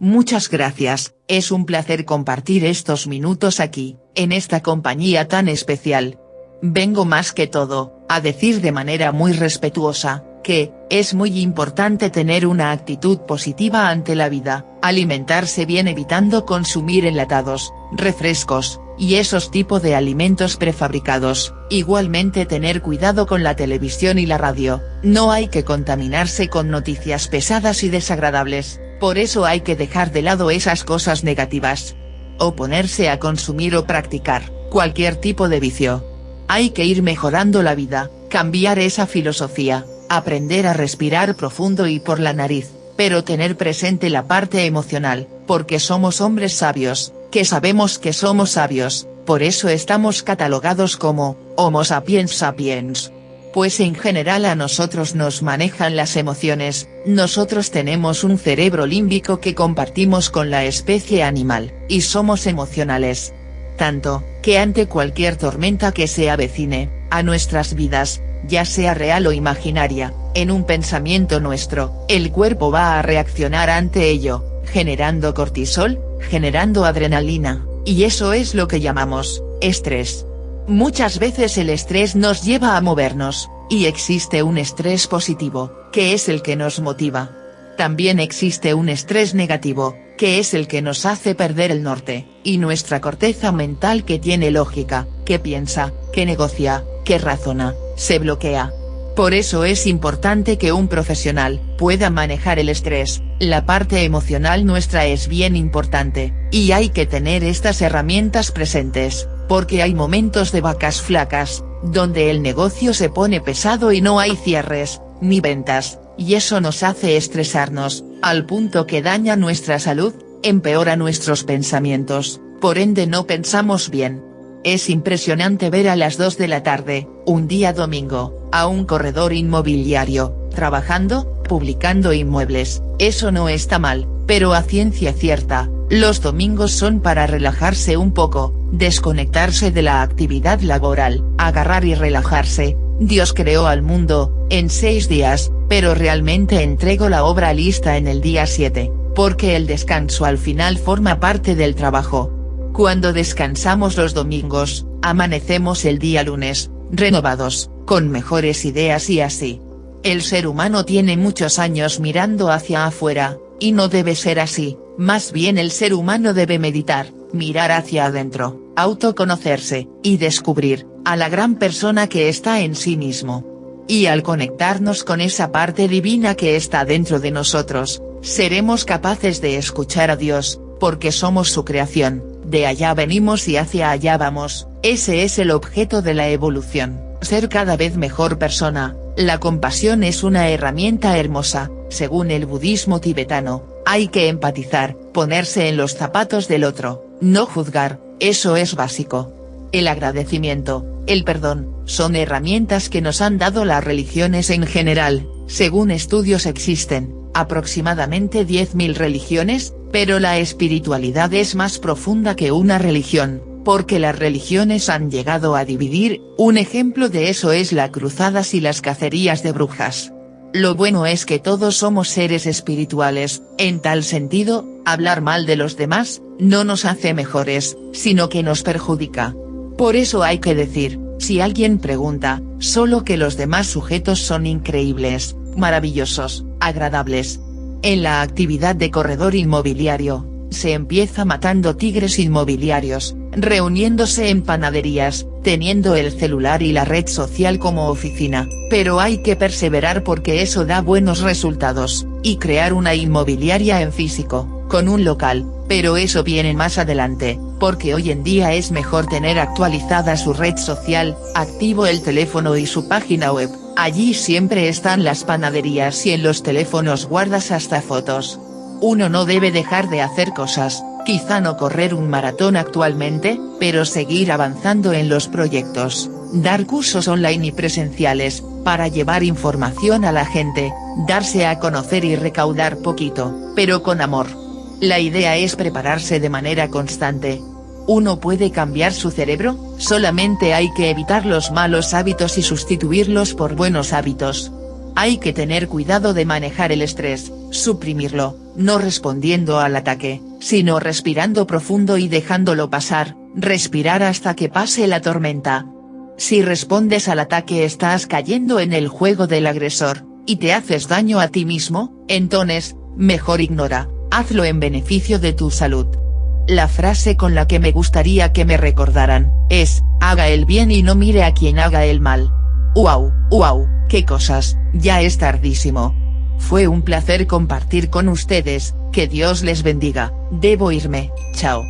Muchas gracias, es un placer compartir estos minutos aquí, en esta compañía tan especial. Vengo más que todo, a decir de manera muy respetuosa, que, es muy importante tener una actitud positiva ante la vida, alimentarse bien evitando consumir enlatados, refrescos, y esos tipo de alimentos prefabricados, igualmente tener cuidado con la televisión y la radio, no hay que contaminarse con noticias pesadas y desagradables, por eso hay que dejar de lado esas cosas negativas. O ponerse a consumir o practicar, cualquier tipo de vicio. Hay que ir mejorando la vida, cambiar esa filosofía, aprender a respirar profundo y por la nariz, pero tener presente la parte emocional, porque somos hombres sabios, que sabemos que somos sabios, por eso estamos catalogados como, Homo sapiens sapiens. Pues en general a nosotros nos manejan las emociones, nosotros tenemos un cerebro límbico que compartimos con la especie animal, y somos emocionales. Tanto, que ante cualquier tormenta que se avecine, a nuestras vidas, ya sea real o imaginaria, en un pensamiento nuestro, el cuerpo va a reaccionar ante ello, generando cortisol, generando adrenalina, y eso es lo que llamamos, estrés. Muchas veces el estrés nos lleva a movernos, y existe un estrés positivo, que es el que nos motiva. También existe un estrés negativo, que es el que nos hace perder el norte, y nuestra corteza mental que tiene lógica, que piensa, que negocia, que razona, se bloquea. Por eso es importante que un profesional, pueda manejar el estrés, la parte emocional nuestra es bien importante, y hay que tener estas herramientas presentes, porque hay momentos de vacas flacas, donde el negocio se pone pesado y no hay cierres, ni ventas, y eso nos hace estresarnos, al punto que daña nuestra salud, empeora nuestros pensamientos, por ende no pensamos bien. Es impresionante ver a las 2 de la tarde, un día domingo, a un corredor inmobiliario, trabajando, publicando inmuebles, eso no está mal, pero a ciencia cierta, los domingos son para relajarse un poco, desconectarse de la actividad laboral, agarrar y relajarse, Dios creó al mundo, en seis días, pero realmente entrego la obra lista en el día 7, porque el descanso al final forma parte del trabajo. Cuando descansamos los domingos, amanecemos el día lunes, renovados, con mejores ideas y así. El ser humano tiene muchos años mirando hacia afuera, y no debe ser así, más bien el ser humano debe meditar, mirar hacia adentro, autoconocerse, y descubrir, a la gran persona que está en sí mismo. Y al conectarnos con esa parte divina que está dentro de nosotros, seremos capaces de escuchar a Dios, porque somos su creación, de allá venimos y hacia allá vamos, ese es el objeto de la evolución, ser cada vez mejor persona, la compasión es una herramienta hermosa, según el budismo tibetano, hay que empatizar, ponerse en los zapatos del otro, no juzgar, eso es básico. El agradecimiento, el perdón, son herramientas que nos han dado las religiones en general, según estudios existen, aproximadamente 10.000 religiones, pero la espiritualidad es más profunda que una religión, porque las religiones han llegado a dividir, un ejemplo de eso es la cruzadas y las cacerías de brujas. Lo bueno es que todos somos seres espirituales, en tal sentido, hablar mal de los demás, no nos hace mejores, sino que nos perjudica. Por eso hay que decir, si alguien pregunta, solo que los demás sujetos son increíbles, maravillosos, agradables. En la actividad de corredor inmobiliario, se empieza matando tigres inmobiliarios, reuniéndose en panaderías, teniendo el celular y la red social como oficina, pero hay que perseverar porque eso da buenos resultados, y crear una inmobiliaria en físico, con un local, pero eso viene más adelante, porque hoy en día es mejor tener actualizada su red social, activo el teléfono y su página web, allí siempre están las panaderías y en los teléfonos guardas hasta fotos. Uno no debe dejar de hacer cosas, quizá no correr un maratón actualmente, pero seguir avanzando en los proyectos, dar cursos online y presenciales, para llevar información a la gente, darse a conocer y recaudar poquito, pero con amor. La idea es prepararse de manera constante. ¿Uno puede cambiar su cerebro? Solamente hay que evitar los malos hábitos y sustituirlos por buenos hábitos. Hay que tener cuidado de manejar el estrés, suprimirlo, no respondiendo al ataque, sino respirando profundo y dejándolo pasar, respirar hasta que pase la tormenta. Si respondes al ataque estás cayendo en el juego del agresor, y te haces daño a ti mismo, entonces, mejor ignora, hazlo en beneficio de tu salud. La frase con la que me gustaría que me recordaran, es, haga el bien y no mire a quien haga el mal. ¡Wow, wow, qué cosas, ya es tardísimo! Fue un placer compartir con ustedes, que Dios les bendiga, debo irme, chao.